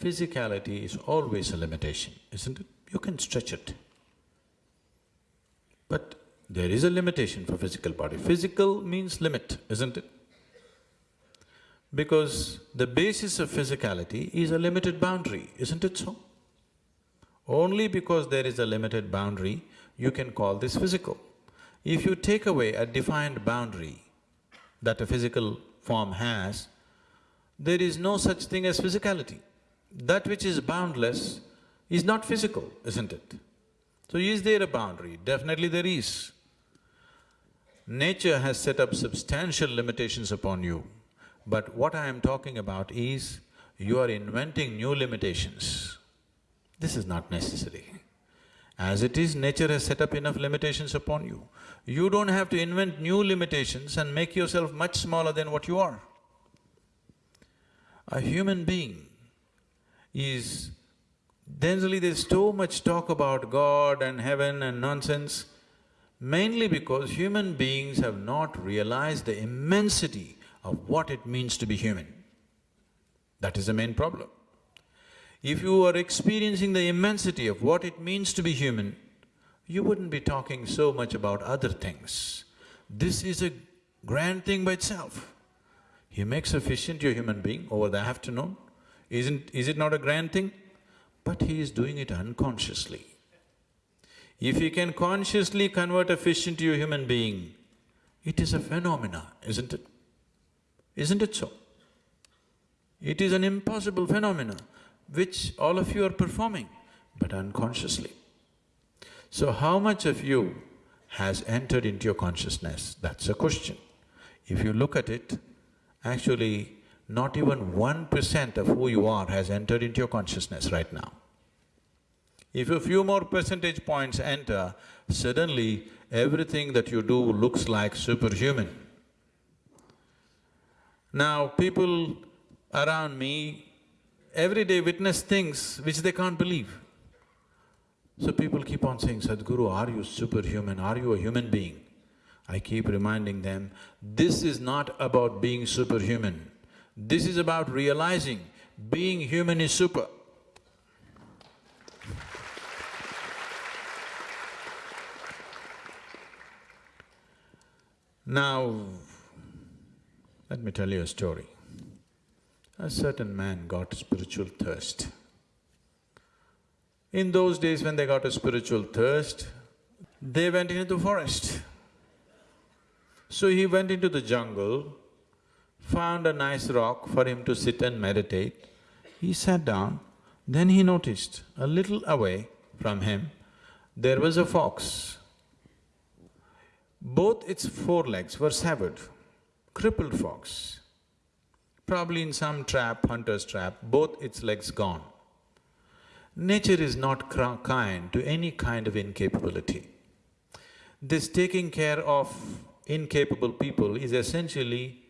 physicality is always a limitation, isn't it? You can stretch it. But there is a limitation for physical body. Physical means limit, isn't it? Because the basis of physicality is a limited boundary, isn't it so? Only because there is a limited boundary, you can call this physical. If you take away a defined boundary that a physical form has, there is no such thing as physicality. That which is boundless is not physical, isn't it? So is there a boundary? Definitely there is. Nature has set up substantial limitations upon you, but what I am talking about is you are inventing new limitations. This is not necessary. As it is, nature has set up enough limitations upon you. You don't have to invent new limitations and make yourself much smaller than what you are. A human being is… Generally there's so much talk about God and heaven and nonsense, mainly because human beings have not realized the immensity of what it means to be human. That is the main problem. If you are experiencing the immensity of what it means to be human, you wouldn't be talking so much about other things. This is a grand thing by itself. A fish into a human being over the afternoon. Isn't… is it not a grand thing? But he is doing it unconsciously. If he can consciously convert a fish into a human being, it is a phenomena, isn't it? Isn't it so? It is an impossible phenomena which all of you are performing, but unconsciously. So how much of you has entered into your consciousness? That's a question. If you look at it, actually not even one percent of who you are has entered into your consciousness right now. If a few more percentage points enter, suddenly everything that you do looks like superhuman. Now, people around me every day witness things which they can't believe. So people keep on saying, Sadhguru, are you superhuman, are you a human being? I keep reminding them, this is not about being superhuman. This is about realizing being human is super. Now, let me tell you a story. A certain man got spiritual thirst. In those days when they got a spiritual thirst, they went into the forest. So he went into the jungle, found a nice rock for him to sit and meditate. He sat down, then he noticed a little away from him, there was a fox. Both its forelegs were severed, crippled fox probably in some trap, hunter's trap, both its legs gone. Nature is not kind to any kind of incapability. This taking care of incapable people is essentially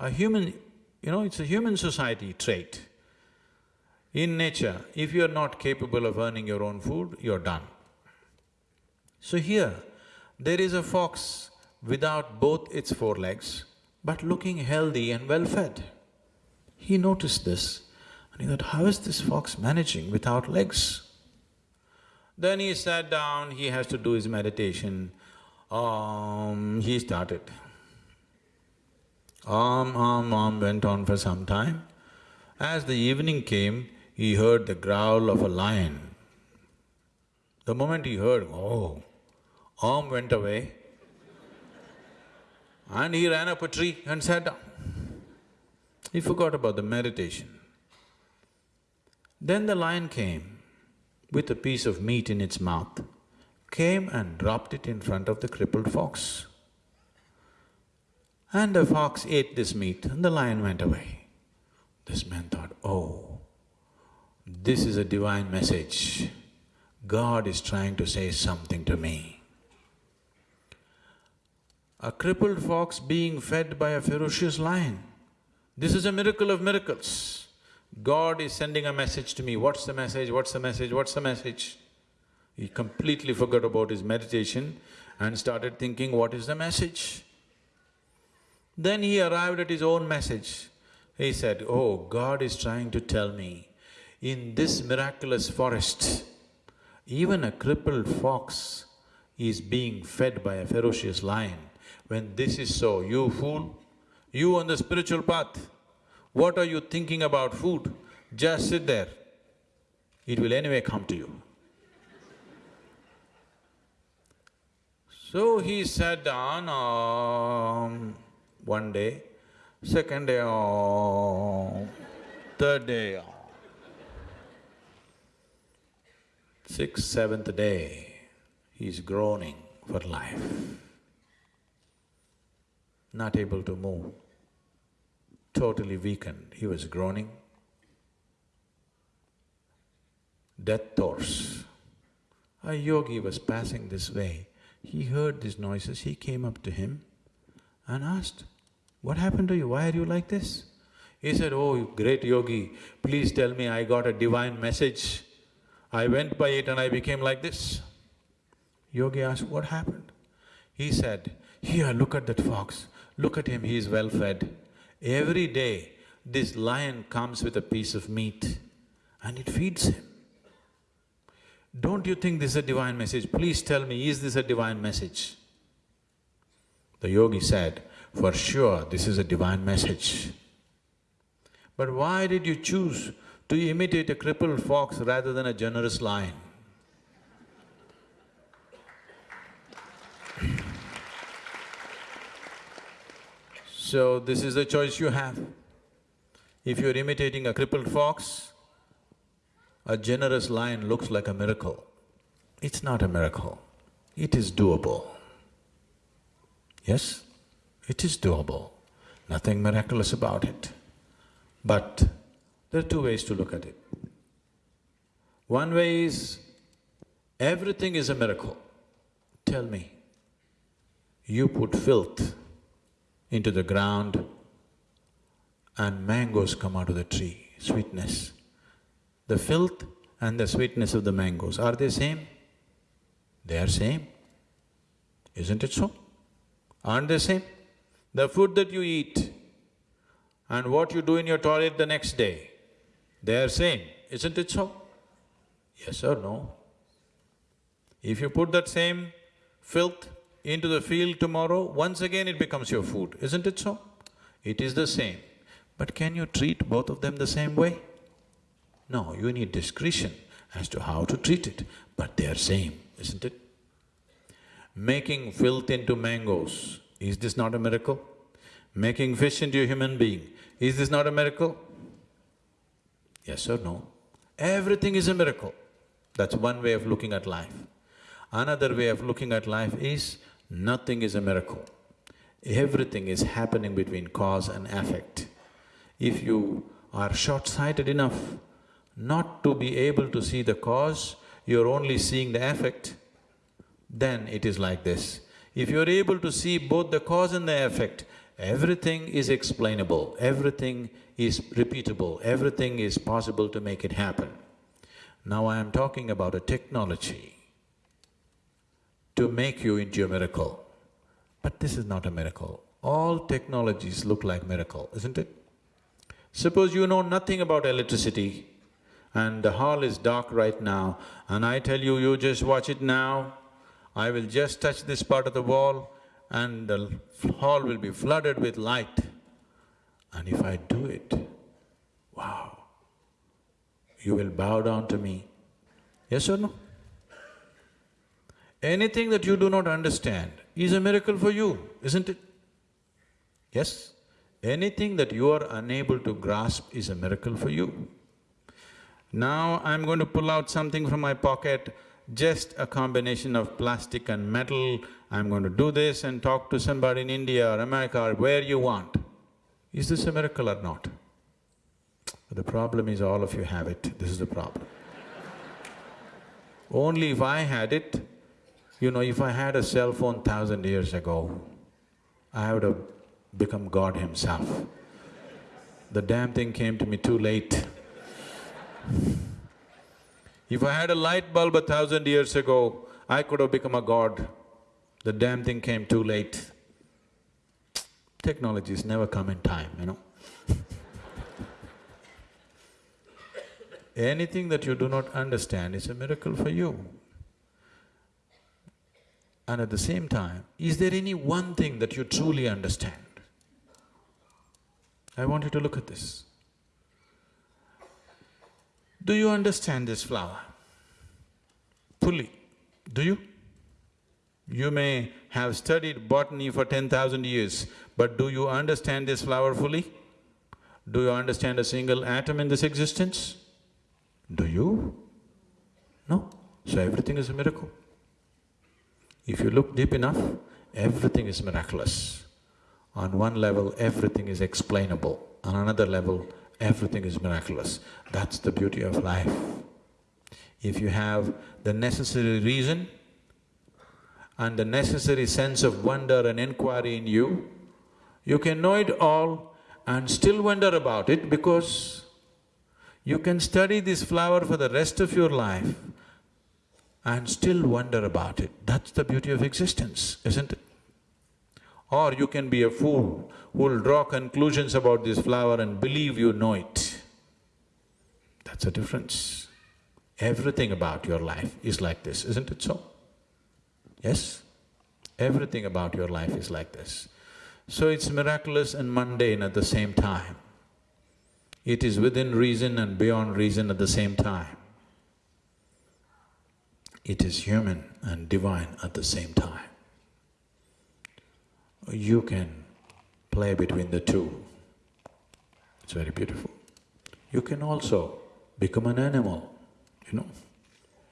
a human, you know, it's a human society trait. In nature, if you're not capable of earning your own food, you're done. So here, there is a fox without both its four legs, but looking healthy and well-fed. He noticed this and he thought, how is this fox managing without legs? Then he sat down, he has to do his meditation. Um, he started. Um, um, um went on for some time. As the evening came, he heard the growl of a lion. The moment he heard, oh, Om went away and he ran up a tree and sat down. He forgot about the meditation. Then the lion came with a piece of meat in its mouth, came and dropped it in front of the crippled fox. And the fox ate this meat and the lion went away. This man thought, oh, this is a divine message. God is trying to say something to me. A crippled fox being fed by a ferocious lion. This is a miracle of miracles. God is sending a message to me, what's the message, what's the message, what's the message? He completely forgot about his meditation and started thinking, what is the message? Then he arrived at his own message. He said, oh, God is trying to tell me, In this miraculous forest, even a crippled fox is being fed by a ferocious lion. When this is so, you fool, you on the spiritual path, what are you thinking about food? Just sit there, it will anyway come to you. So he sat down um, one day, second day, um, third day, um, sixth, seventh day, he's groaning for life, not able to move, totally weakened, he was groaning. Death thoughts. A yogi was passing this way, he heard these noises, he came up to him and asked, what happened to you, why are you like this? He said, oh great yogi, please tell me I got a divine message. I went by it and I became like this. Yogi asked, what happened? He said, here, look at that fox, look at him, he is well fed. Every day, this lion comes with a piece of meat and it feeds him. Don't you think this is a divine message? Please tell me, is this a divine message? The yogi said, for sure this is a divine message. But why did you choose to imitate a crippled fox rather than a generous lion? So this is the choice you have. If you're imitating a crippled fox, a generous lion looks like a miracle. It's not a miracle, it is doable. Yes, it is doable, nothing miraculous about it. But there are two ways to look at it. One way is, everything is a miracle. Tell me, you put filth into the ground and mangoes come out of the tree, sweetness. The filth and the sweetness of the mangoes, are they same? They are same, isn't it so? Aren't they same? The food that you eat and what you do in your toilet the next day, they are same, isn't it so? Yes or no? If you put that same filth into the field tomorrow, once again it becomes your food, isn't it so? It is the same. But can you treat both of them the same way? No, you need discretion as to how to treat it, but they are same, isn't it? Making filth into mangoes, is this not a miracle? Making fish into a human being, is this not a miracle? Yes or no? Everything is a miracle. That's one way of looking at life. Another way of looking at life is, nothing is a miracle. Everything is happening between cause and effect. If you are short-sighted enough not to be able to see the cause, you're only seeing the effect, then it is like this. If you're able to see both the cause and the effect, everything is explainable, everything is repeatable, everything is possible to make it happen. Now I am talking about a technology to make you into a miracle. But this is not a miracle. All technologies look like miracle, isn't it? Suppose you know nothing about electricity, and the hall is dark right now, and I tell you, you just watch it now, I will just touch this part of the wall and the hall will be flooded with light. And if I do it, wow, you will bow down to me. Yes or no? Anything that you do not understand is a miracle for you, isn't it? Yes? Anything that you are unable to grasp is a miracle for you. Now I'm going to pull out something from my pocket, just a combination of plastic and metal. I'm going to do this and talk to somebody in India or America or where you want. Is this a miracle or not? The problem is all of you have it, this is the problem. Only if I had it, you know, if I had a cell phone thousand years ago, I would have become God himself. The damn thing came to me too late. If I had a light bulb a thousand years ago, I could have become a god. The damn thing came too late. Technologies never come in time, you know Anything that you do not understand is a miracle for you. And at the same time, is there any one thing that you truly understand? I want you to look at this. Do you understand this flower? Fully, do you? You may have studied botany for ten thousand years, but do you understand this flower fully? Do you understand a single atom in this existence? Do you? No. So everything is a miracle. If you look deep enough, everything is miraculous. On one level, everything is explainable. On another level, everything is miraculous. That's the beauty of life. If you have the necessary reason and the necessary sense of wonder and inquiry in you, you can know it all and still wonder about it because you can study this flower for the rest of your life and still wonder about it. That's the beauty of existence, isn't it? Or you can be a fool who'll draw conclusions about this flower and believe you know it. That's a difference. Everything about your life is like this, isn't it so? Yes? Everything about your life is like this. So it's miraculous and mundane at the same time. It is within reason and beyond reason at the same time. It is human and divine at the same time. You can play between the two. It's very beautiful. You can also become an animal, you know.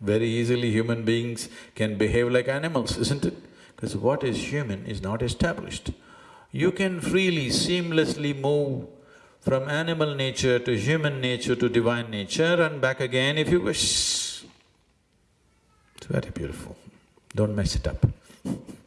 Very easily human beings can behave like animals, isn't it? Because what is human is not established. You can freely, seamlessly move from animal nature to human nature to divine nature and back again if you wish. It's very beautiful. Don't mess it up.